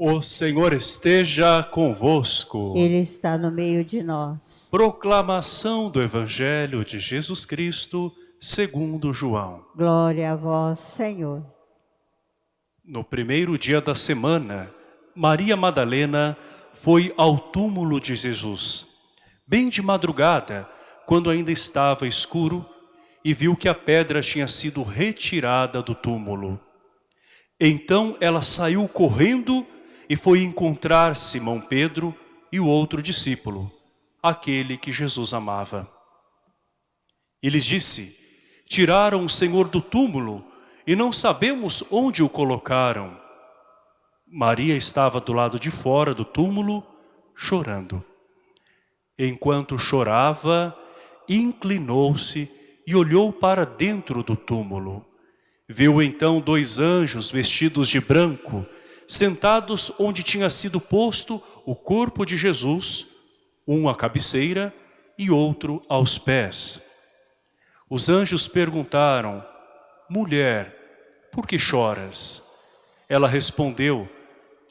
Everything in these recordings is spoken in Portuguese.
O Senhor esteja convosco. Ele está no meio de nós. Proclamação do Evangelho de Jesus Cristo, segundo João. Glória a vós, Senhor. No primeiro dia da semana, Maria Madalena foi ao túmulo de Jesus, bem de madrugada, quando ainda estava escuro, e viu que a pedra tinha sido retirada do túmulo. Então ela saiu correndo e foi encontrar Simão Pedro e o outro discípulo, aquele que Jesus amava. E lhes disse, tiraram o Senhor do túmulo e não sabemos onde o colocaram. Maria estava do lado de fora do túmulo, chorando. Enquanto chorava, inclinou-se e olhou para dentro do túmulo. Viu então dois anjos vestidos de branco, sentados onde tinha sido posto o corpo de Jesus, um à cabeceira e outro aos pés. Os anjos perguntaram, Mulher, por que choras? Ela respondeu,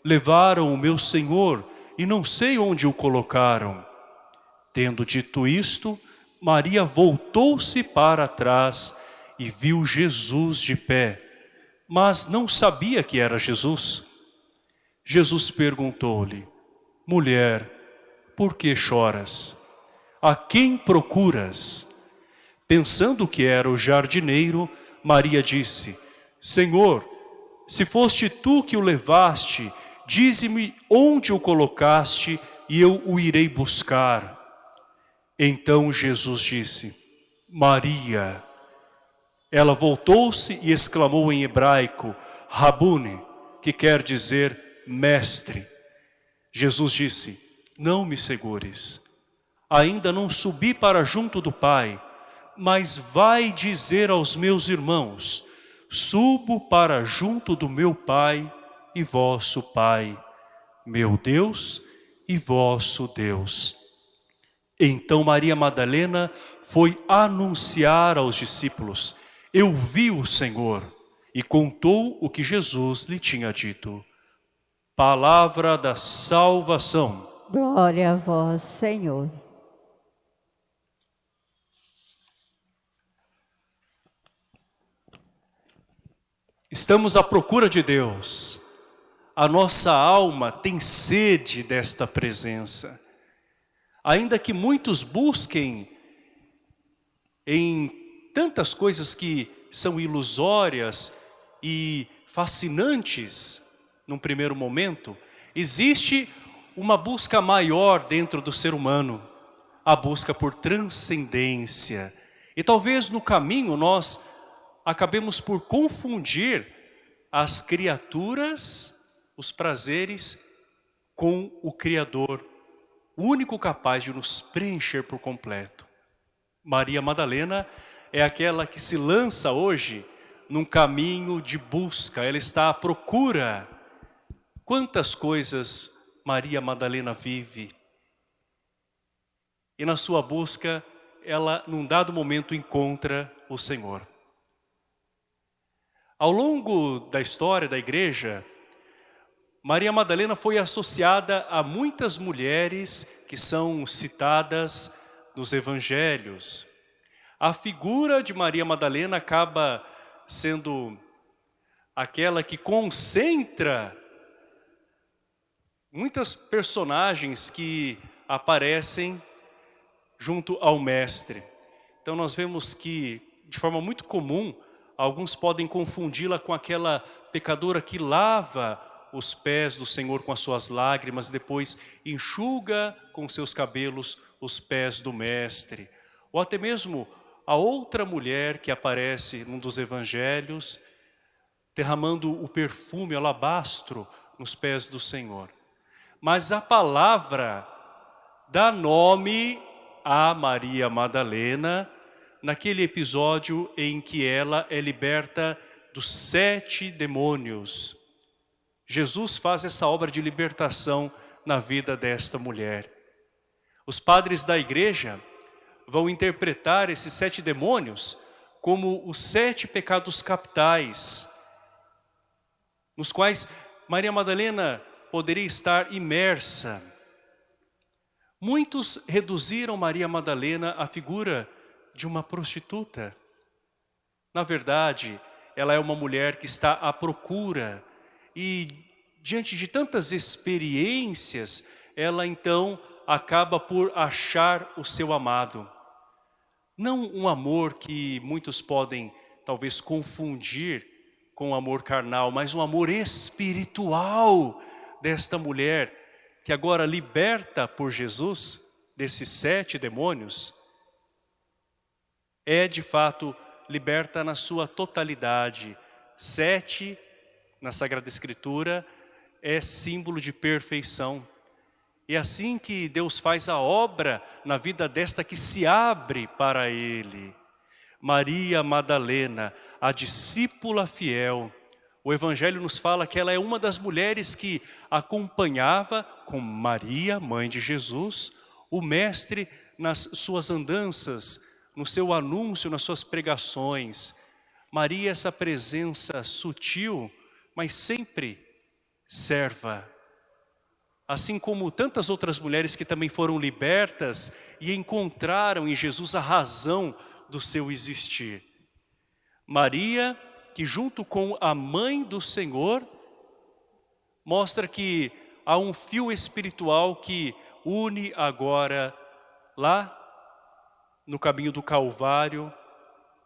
Levaram o meu Senhor e não sei onde o colocaram. Tendo dito isto, Maria voltou-se para trás e viu Jesus de pé, mas não sabia que era Jesus. Jesus perguntou-lhe, Mulher, por que choras? A quem procuras? Pensando que era o jardineiro, Maria disse, Senhor, se foste tu que o levaste, dize-me onde o colocaste e eu o irei buscar. Então Jesus disse, Maria. Ela voltou-se e exclamou em hebraico, Rabune, que quer dizer mestre. Jesus disse, não me segures. Ainda não subi para junto do Pai, mas vai dizer aos meus irmãos, subo para junto do meu Pai e vosso Pai, meu Deus e vosso Deus. Então Maria Madalena foi anunciar aos discípulos, eu vi o Senhor, e contou o que Jesus lhe tinha dito. Palavra da salvação. Glória a vós, Senhor. Estamos à procura de Deus. A nossa alma tem sede desta presença. Ainda que muitos busquem em tantas coisas que são ilusórias e fascinantes num primeiro momento, existe uma busca maior dentro do ser humano, a busca por transcendência. E talvez no caminho nós acabemos por confundir as criaturas, os prazeres, com o Criador, o único capaz de nos preencher por completo. Maria Madalena é aquela que se lança hoje num caminho de busca, ela está à procura. Quantas coisas Maria Madalena vive. E na sua busca, ela num dado momento encontra o Senhor. Ao longo da história da igreja, Maria Madalena foi associada a muitas mulheres que são citadas nos evangelhos. A figura de Maria Madalena acaba sendo aquela que concentra muitas personagens que aparecem junto ao mestre. Então nós vemos que, de forma muito comum, alguns podem confundi-la com aquela pecadora que lava os pés do Senhor com as suas lágrimas, depois enxuga com seus cabelos os pés do Mestre. Ou até mesmo a outra mulher que aparece num dos evangelhos, derramando o perfume alabastro nos pés do Senhor. Mas a palavra dá nome a Maria Madalena, naquele episódio em que ela é liberta dos sete demônios Jesus faz essa obra de libertação na vida desta mulher. Os padres da igreja vão interpretar esses sete demônios como os sete pecados capitais, nos quais Maria Madalena poderia estar imersa. Muitos reduziram Maria Madalena à figura de uma prostituta. Na verdade, ela é uma mulher que está à procura e diante de tantas experiências, ela então acaba por achar o seu amado. Não um amor que muitos podem talvez confundir com o amor carnal, mas um amor espiritual desta mulher que agora liberta por Jesus desses sete demônios, é de fato liberta na sua totalidade. Sete, na Sagrada Escritura, é símbolo de perfeição. E é assim que Deus faz a obra na vida desta que se abre para Ele. Maria Madalena, a discípula fiel. O Evangelho nos fala que ela é uma das mulheres que acompanhava com Maria, mãe de Jesus, o Mestre nas suas andanças, no seu anúncio, nas suas pregações. Maria, essa presença sutil, mas sempre serva. Assim como tantas outras mulheres que também foram libertas e encontraram em Jesus a razão do seu existir. Maria, que junto com a mãe do Senhor, mostra que há um fio espiritual que une agora lá no caminho do Calvário,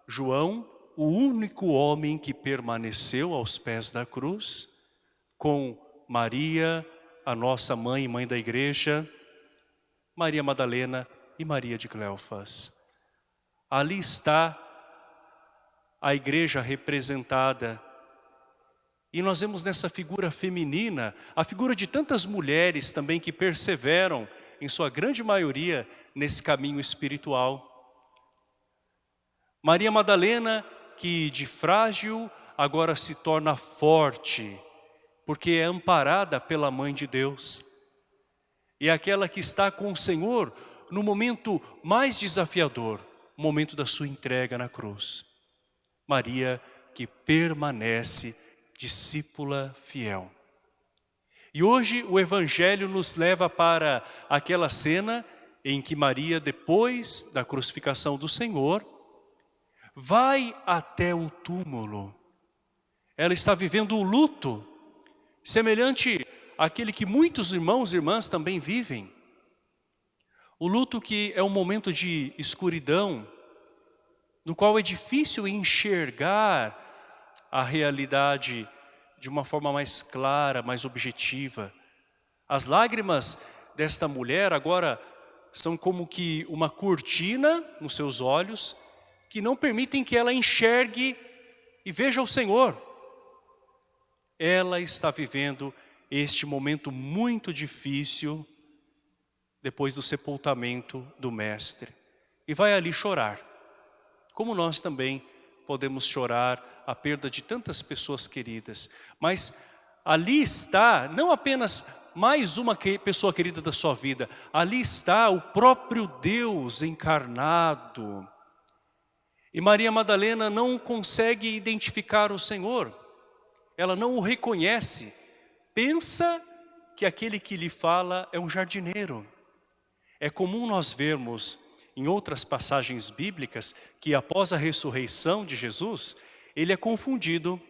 João, o único homem que permaneceu aos pés da cruz, com Maria, a nossa mãe e mãe da igreja, Maria Madalena e Maria de Cleofas. Ali está a igreja representada. E nós vemos nessa figura feminina, a figura de tantas mulheres também que perseveram, em sua grande maioria, nesse caminho espiritual. Maria Madalena, que de frágil agora se torna forte, porque é amparada pela Mãe de Deus. E é aquela que está com o Senhor no momento mais desafiador, momento da sua entrega na cruz. Maria que permanece discípula fiel. E hoje o Evangelho nos leva para aquela cena em que Maria, depois da crucificação do Senhor, vai até o túmulo. Ela está vivendo o luto semelhante àquele que muitos irmãos e irmãs também vivem. O luto que é um momento de escuridão, no qual é difícil enxergar a realidade de uma forma mais clara, mais objetiva. As lágrimas desta mulher agora são como que uma cortina nos seus olhos, que não permitem que ela enxergue e veja o Senhor ela está vivendo este momento muito difícil depois do sepultamento do Mestre. E vai ali chorar, como nós também podemos chorar a perda de tantas pessoas queridas. Mas ali está não apenas mais uma pessoa querida da sua vida, ali está o próprio Deus encarnado. E Maria Madalena não consegue identificar o Senhor ela não o reconhece, pensa que aquele que lhe fala é um jardineiro. É comum nós vermos em outras passagens bíblicas que após a ressurreição de Jesus, ele é confundido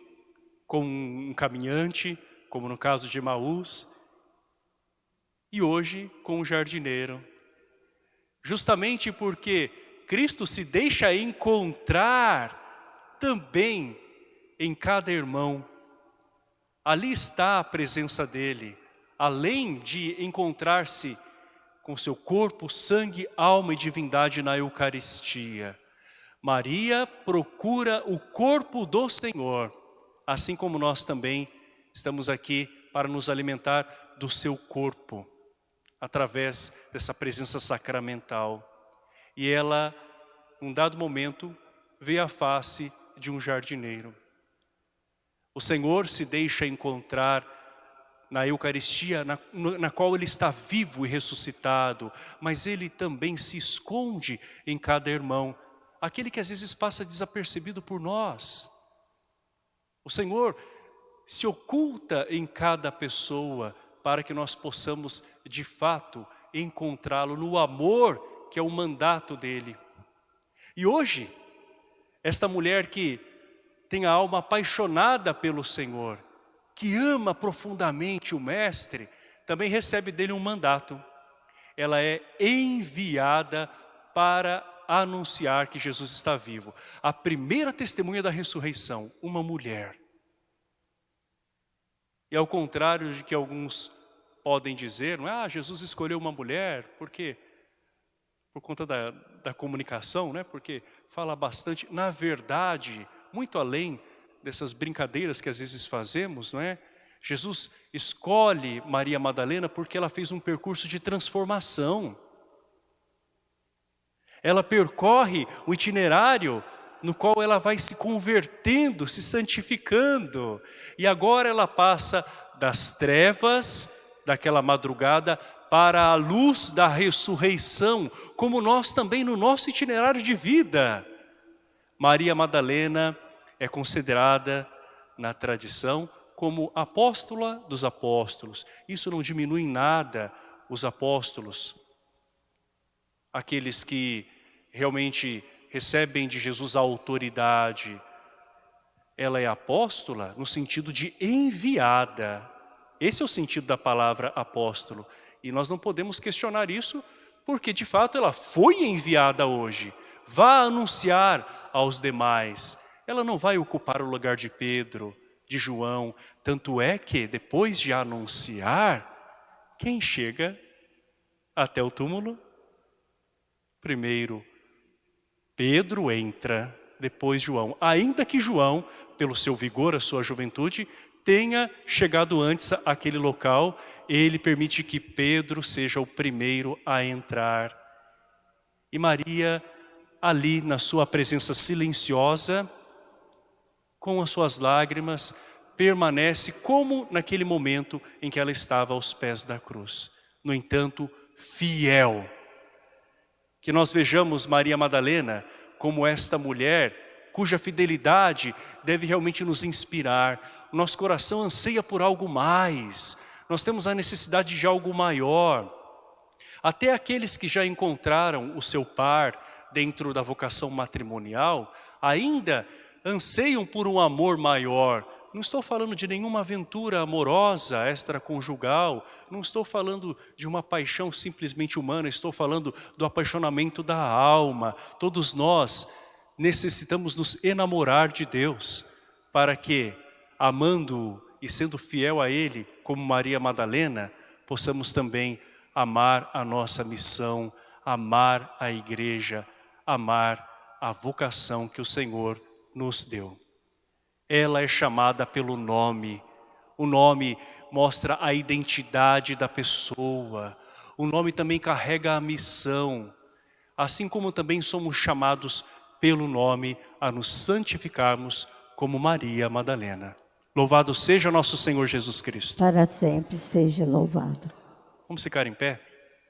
com um caminhante, como no caso de Maús, e hoje com um jardineiro. Justamente porque Cristo se deixa encontrar também em cada irmão Ali está a presença dele, além de encontrar-se com seu corpo, sangue, alma e divindade na Eucaristia. Maria procura o corpo do Senhor, assim como nós também estamos aqui para nos alimentar do seu corpo, através dessa presença sacramental. E ela, num dado momento, vê a face de um jardineiro. O Senhor se deixa encontrar na Eucaristia, na, na, qual Ele está vivo e ressuscitado, mas Ele também se esconde em cada irmão, aquele que às vezes passa desapercebido por nós. O Senhor se oculta em cada pessoa, para que nós possamos, de fato, encontrá-lo no amor que é o mandato dele. E hoje, esta mulher que tem a alma apaixonada pelo Senhor, que ama profundamente o Mestre, também recebe dele um mandato. Ela é enviada para anunciar que Jesus está vivo. A primeira testemunha da ressurreição, uma mulher. E ao contrário de que alguns podem dizer, não é? Ah, Jesus escolheu uma mulher, por quê? Por conta da, da comunicação, né? Porque fala bastante, na verdade, muito além dessas brincadeiras que às vezes fazemos, não é? Jesus escolhe Maria Madalena porque ela fez um percurso de transformação. Ela percorre o itinerário no qual ela vai se convertendo, se santificando. E agora ela passa das trevas daquela madrugada para a luz da ressurreição, como nós também no nosso itinerário de vida. Maria Madalena é considerada na tradição como apóstola dos apóstolos. Isso não diminui em nada os apóstolos, aqueles que realmente recebem de Jesus a autoridade. Ela é apóstola no sentido de enviada. Esse é o sentido da palavra apóstolo. E nós não podemos questionar isso, porque de fato ela foi enviada hoje. Vá anunciar aos demais. Ela não vai ocupar o lugar de Pedro, de João. Tanto é que depois de anunciar, quem chega até o túmulo? Primeiro, Pedro entra, depois João. Ainda que João, pelo seu vigor, a sua juventude, tenha chegado antes àquele local, ele permite que Pedro seja o primeiro a entrar. E Maria, ali na sua presença silenciosa, com as suas lágrimas, permanece como naquele momento em que ela estava aos pés da cruz. No entanto, fiel. Que nós vejamos Maria Madalena como esta mulher cuja fidelidade deve realmente nos inspirar. Nosso coração anseia por algo mais. Nós temos a necessidade de algo maior. Até aqueles que já encontraram o seu par dentro da vocação matrimonial, ainda anseiam por um amor maior. Não estou falando de nenhuma aventura amorosa, extraconjugal, não estou falando de uma paixão simplesmente humana, estou falando do apaixonamento da alma. Todos nós necessitamos nos enamorar de Deus, para que, amando-o e sendo fiel a Ele, como Maria Madalena, possamos também amar a nossa missão, amar a igreja, amar a vocação que o Senhor nos deu. Ela é chamada pelo nome, o nome mostra a identidade da pessoa, o nome também carrega a missão, assim como também somos chamados pelo nome a nos santificarmos como Maria Madalena. Louvado seja nosso Senhor Jesus Cristo. Para sempre seja louvado. Vamos ficar em pé?